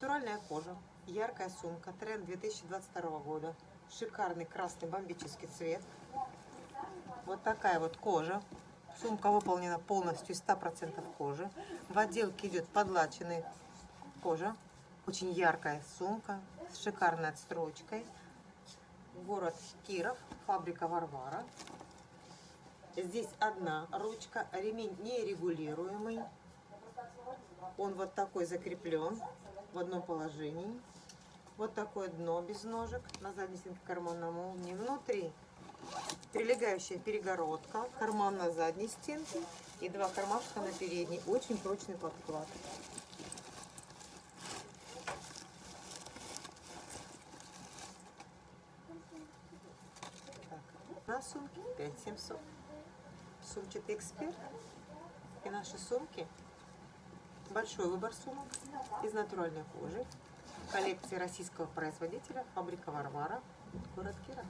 Натуральная кожа, яркая сумка, тренд 2022 года. Шикарный красный бомбический цвет. Вот такая вот кожа. Сумка выполнена полностью из 100% кожи. В отделке идет подлаченный кожа. Очень яркая сумка с шикарной отстрочкой. Город Киров, фабрика Варвара. Здесь одна ручка, ремень нерегулируемый. Он вот такой закреплен в одном положении. Вот такое дно без ножек. На задней стенке карман на молнии. Внутри прилегающая перегородка, карман на задней стенке и два кармашка на передней. Очень прочный подклад. Так, на сумке 5700. Сумчатый эксперт. И наши сумки. Большой выбор сумок из натуральной кожи. Коллекции российского производителя, фабрика Варвара, город Киров.